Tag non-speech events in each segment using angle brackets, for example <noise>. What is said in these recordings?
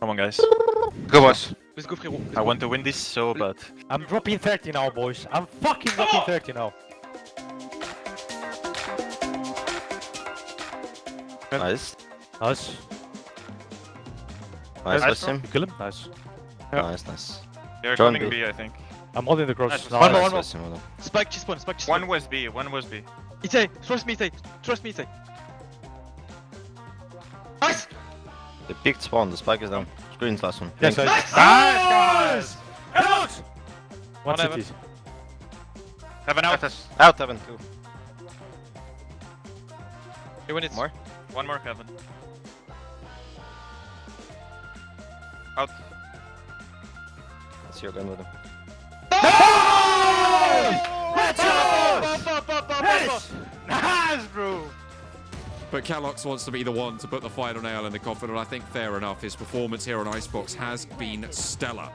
Come on, guys. Go, boys. Let's go, frérot. Let's I go. want to win this so bad. I'm dropping 30 now, boys. I'm fucking dropping 30 now. Nice. Nice. Nice, Nice, with him. You kill him? Nice. Yeah. Nice, nice. They're John coming B. B, I think. I'm holding the cross. Nice. now. One more, Nice one more. with him, well done. Spike, cheese spawn, spike, cheese One spawn. was B, one was B. Itay, trust me, Itay. Trust me, Itay. Nice! They picked spawn, the spike is down. Screen's last one. Yes, Pink. nice. Nice, guys! One One city. Seven out. Out, Evan, two. You win it. More? One more, Kevin. Out. Let's see your gun with him. Up, up, up, up, up, up. Nice, bro! But Calox wants to be the one to put the final nail in the coffin, and I think fair enough. His performance here on Icebox has been stellar.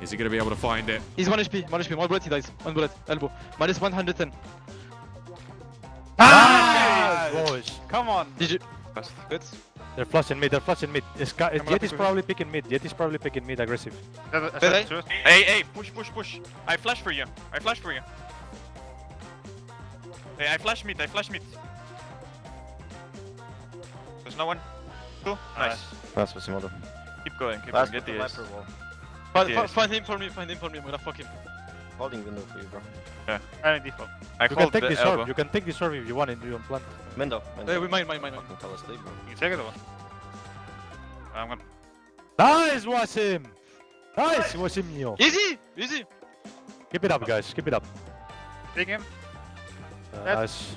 Is he going to be able to find it? He's 1 HP, 1 HP, 1 bullet he dies. 1 bullet, elbow. Minus 110. Nice, boys. Come on. GG. Best. Good. They're flushing mid, they're flushing mid. This guy, Come on, is probably picking mid. Jett is probably picking mid aggressive. Hey, Hey, hey, push, push, push. I flash for you. I flash for you. Hey, I flash mid, I flash mid. There's no one. Two. Nice. Nice with him, well. Keep going, keep Last going. Get the the ace. viper wall. Find, Yes. find him for me, find him for me. I'm gonna fuck him. Holding window for you, bro. Yeah. I default. I You can take the this elbow. orb. You can take this orb if you want it. You don't plant. Window. window. Hey, we mine, mine, mine, mine. Fucking fell asleep, bro. You take it or what? I'm gonna. Nice, Wasim! Nice, Wasimio. Easy! Easy! Keep it up, guys. Keep it up. Take him. Uh, nice.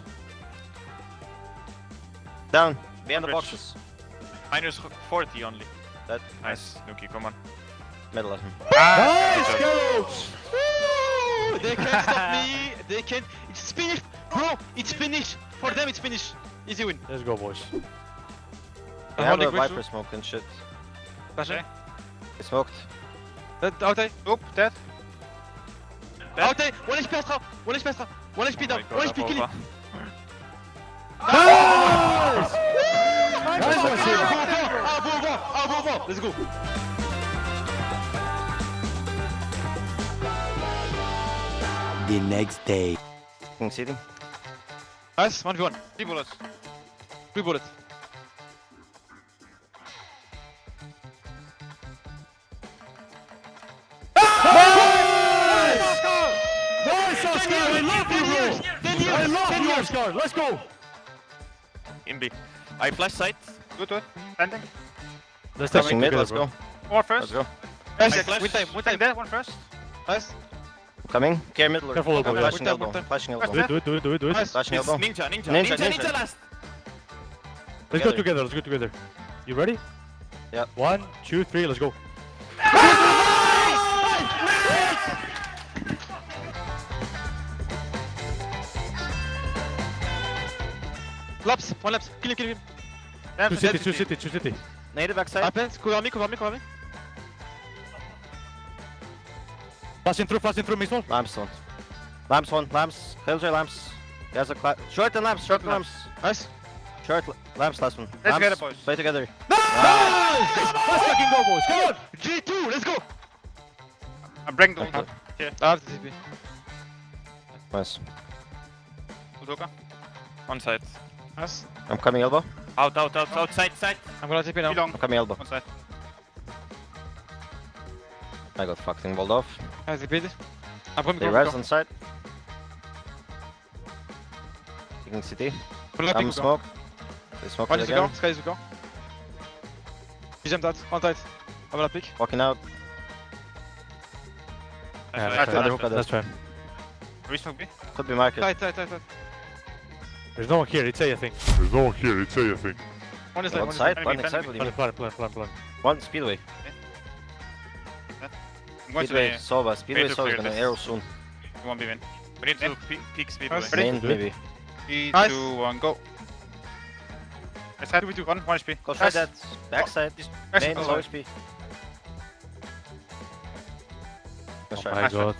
Down. Behind the Rich. boxes. Minus 40 only. That. Nice. Nuki, come on. Middle of him. Ah, nice, good! They can't stop me! They can't. It's finished! Bro, it's finished! For them, it's finished! Easy win. Let's go, boys. They I'm have holding a Bridge viper smoke and shit. Pasha. They smoked. Dead, out there. Oop, dead. Dead. Out there! 1 HP Astra! 1 HP Astra! 1 HP oh down! Oh my 1 God, HP kill him! Nice! Nice, Ah, Wasim! bon, bon, bon, ah, bon, bon. Let's go! the next day. King city. Nice, 1v1. 3 bullets. 3 bullets. Nice, Oscar! I love you, bro! I love you, Oscar! Let's go! In B. I flash sight. Good one. Standing. Let's Touching mid, let's bro. go. One Let's go. Nice, I flash. win time, win time. Dead, one first. Nice. Coming. Care middle. Careful, elbow, I'm yeah. flashing One time, elbow. Flashing Do elbow. it, do it, do it, do it, do it. Nice. Flashing elbow. ninja, ninja, Ninja, ninja, ninja, ninja. last. Let's go Together. together, let's go together. You ready? Yeah. One, two, three, let's go. Laps, one laps. Kill him, kill him. Man, Two city, two city, two city. Native backside. Happens, cover me, cover me, cover me. Flashing through, flashing through, Mixwell. Lamps one. Lamps one. Lamps. Killjoy lamps. He has a cla- short and lamps. Short and lamps. Nice. Short lamps. Last one. Let's get it, boys. Play together. No! Nice! Let's fucking go, boys. Come on! G2, let's go! I'm bringing the Okay. I have the TP. Nice. Udoka. One side. Nice. I'm coming elbow. Out, out, out, outside, side. side. I'm gonna TP now. Long. I'm coming elbow. One side. I got fucking walled off. I TP'd. I'm coming, They res on side. Taking city. Pull I'm go. smoke. They smoke One it is to go, again. Sky is to go. He jumped out, on tight. I'm gonna pick. Walking out. Yeah, Nice, that's nice, fine. hookah That's fine. Resmoke B. Could be market. Tight, tight, tight, tight. There's no one here, it's A, I think. There's no one here, it's A, I think. One is One left, one is side. One Enemy, side. What do you Plan, mean? plan, plan, plan, plan. One speedway. I'm Speedway. Sova. Speedway. Sova is clear gonna this. arrow soon. one B win. We need to pe- peek speed away. Main maybe. Three, Nice. two, one, go. Let's head. One, one HP. Go try Nice. that. Backside. Nice. Main. Oh, Low sorry. HP. Oh my Nice god.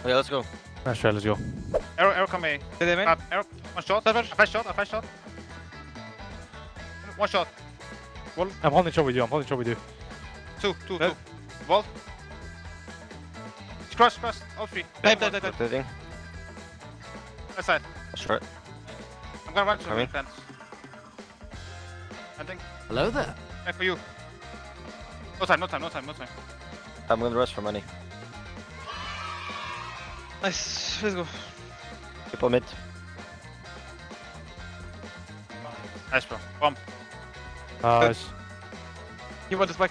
Okay, let's go. Nice try, let's go. Arrow, arrow come A. Did they main? Uh, arrow, one shot. A flash shot, a flash shot. One shot. I'm holding shot with you, I'm holding shot with you. Two, two, No. two. Vault. Cross, cross. All three. Dive, dive, dive, dive. Rotating. Left side. Short. I'm gonna run to the fence. I think. Hello there. Back for you. No time, no time, no time, no time. I'm gonna rush for money. Nice. Let's go. People mid. Nice, bro. Bomb. Nice. You want this back?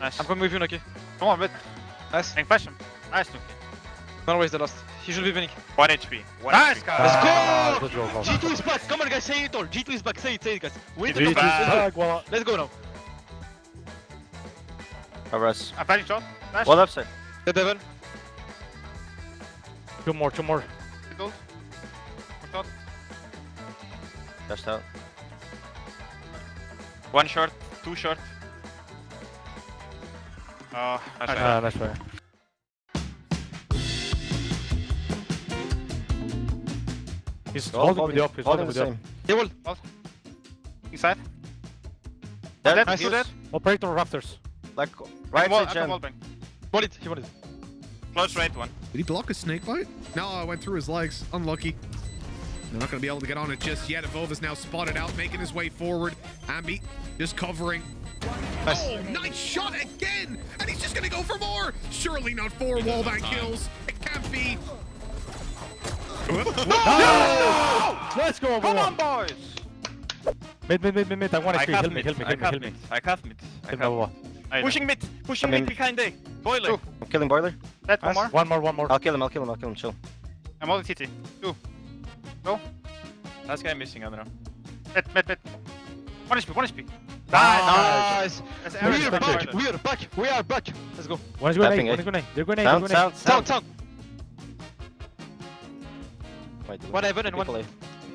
Nice. I'm gonna move you, Nuki. Come on, mid. Nice. And flash him. Nice, Nuki. Don't waste the last. He should be winning. 1 HP. 1 Nice, HP. guys. Ah, Let's go! man. G2 is back. Come on, guys. Say it all. G2 is back. Say it, say it, guys. We need to G2 come is back. back, voilà. Let's go now. I rush. I'm flashing shot. Flash. One left side. The devil. Two more, two more. Hit ult. One shot. Dashed out. One short. Two short. Oh, nice. Ah, try. nice try. He's All holding with the up, he's holding holding the with the up. same. He will. Inside. Dead. Dead. He's He's dead. Operator rafters. Like I right can wall- side I can gen. wall bang. Wall it. He wanted. it. Close right one. Did he block a snake bite? No, I went through his legs. Unlucky. They're not going to be able to get on it just yet. Evolve is now spotted out, making his way forward. Ambi just covering. Nice. Oh, nice shot again! And he's just going to go for more! Surely not four wallbang kills. It can't be. No! Let's go, Come on, boys. Mid, mid, mid, mid, mid. I want I to cut heal me, mid. heal me, I heal me, cut heal me. mid. I cut mid. I Heal me, cut blah, blah, mid. Pushing mid. Pushing I mean- mid behind A. Boiler. Two. I'm killing boiler. Dead. One more. One more, one more. I'll kill him. I'll kill him. I'll kill him. Chill. I'm holding TT. Two. Go. Last guy missing, I don't know. Mid, mid, mid. One HP, one HP. Nice. That's We average are back back. there. We are back. We are back. Let's go. One is going Tapping, A, one is going A. They're going A, Sound, they're going A. sound, Sound, sound. sound. Wait, One heaven and one- people A.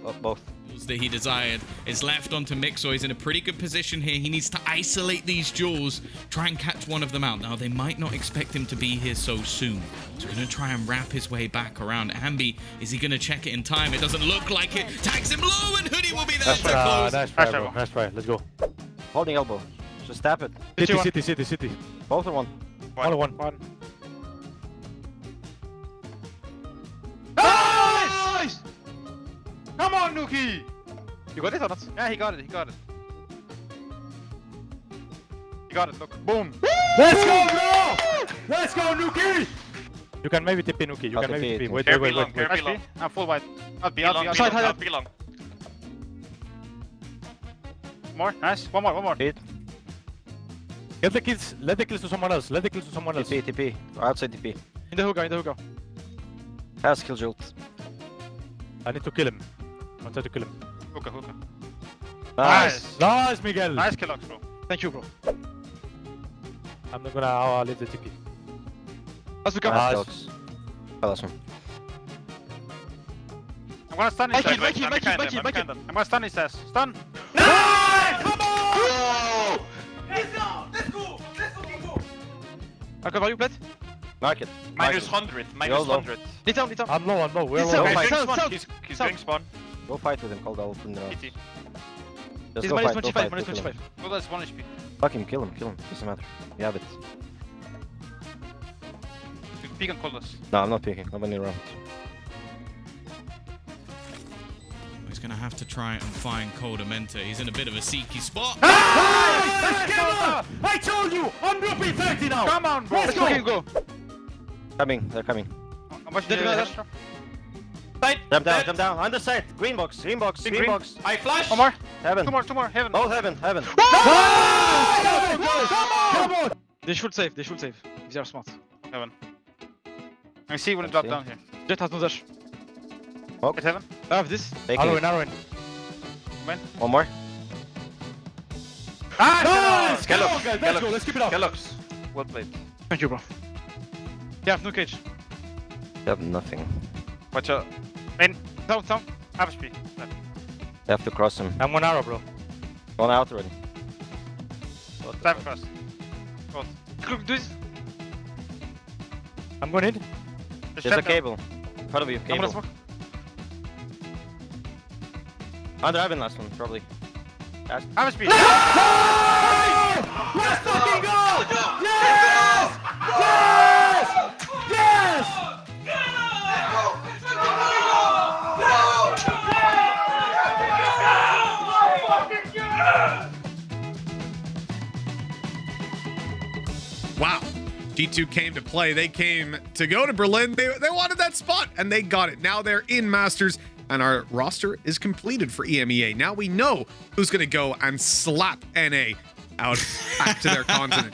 Oh, both. That he desired is left onto Mixo. He's in a pretty good position here. He needs to isolate these jewels, try and catch one of them out. Now, they might not expect him to be here so soon. So, going to try and wrap his way back around. Ambi, is he going to check it in time? It doesn't look like it. Tags him low, and Hoodie will be there That's to right. Ah, close. nice try, Nice try, bro. bro. Nice try. Let's go. Holding elbow. Just tap it. City, one. city, city, city. Both are one. Only one. One. Nice! Come! You got it or not? Yeah, he got it, he got it. He got it, look. Boom! Let's go, bro! Let's go, Nuki! You can maybe tip in, Nuki. You I'll can tip maybe it. tip in. Wait, wait, wait, wait. wait. be long. I'm full white. I'll be, I'll be, I'll be Side, long, side, I'll be long. More, nice. One more, one more. Hit. Get the kills. Let the kills to someone else. Let the kills to someone else. TP, TP. Or outside TP. In the hookah, in the hookah. Has kill jolt. I need to kill him. I'll try to kill him. Hookah, hookah. Nice. Nice, Miguel. Nice kill, Ox, bro. Thank you, bro. I'm not gonna uh, leave the TP. Let's hookah. Nice. dogs. Oh, last one. I'm gonna stun Mike his it, ass. Mike it, I'm Mike it, behind Mike him, it, I'm Mike behind it. him. I'm gonna stun his ass. Stun! I'll cover you, Bled. Mark it. Minus Mark 100, minus YOLO. 100. Need down, need down. I'm low, I'm low. We're It's low. He's going spawn. Sound, He's, he's sound. going spawn. it. Go fight with him. Cold, I'll open the TT. Just He's go minus fight, go 25, fight, minus go kill him. 25. Well, that's 1 HP. Fuck him, kill him, kill him. Doesn't matter. You have it. You peek and call us. No, I'm not picking. Nobody around. He's going to have to try and find Koldamenta. He's in a bit of a seeky spot. I told you! I'm dropping 30 now! Come on, bro! Let's fucking go. go. Coming, they're coming. How much Dead did you guy, have? Side! Jump down, dead. jump down. On the side. Green box, green box, Green, green, green. box. I flash! One more! Heaven. Two more, two more, heaven! Both heaven, heaven. Come on! They should save, they should save. If they are smart. Heaven. I see when it drop down here. Jett has no dash. It's heaven. I have this. Taking Arrow it. in, arrow in. One more. Ah! Nice! Come on, guys, let's go, let's keep it up. Kellogg's. Well played. Thank you, bro. You have no cage. You have nothing. Watch out. Main. Down, down. Half speed. Left. You have to cross him. I'm one arrow, bro. One out already. Dive across. Look, do this. I'm going in. Just There's a down. cable. In front of you, I'm gonna cable. smoke. Under heaven last one, probably. Half speed. Let's fucking Wow. G2 came to play. They came to go to Berlin. They, they wanted that spot and they got it. Now they're in Masters and our roster is completed for EMEA. Now we know who's going to go and slap NA out back to their <laughs> continent.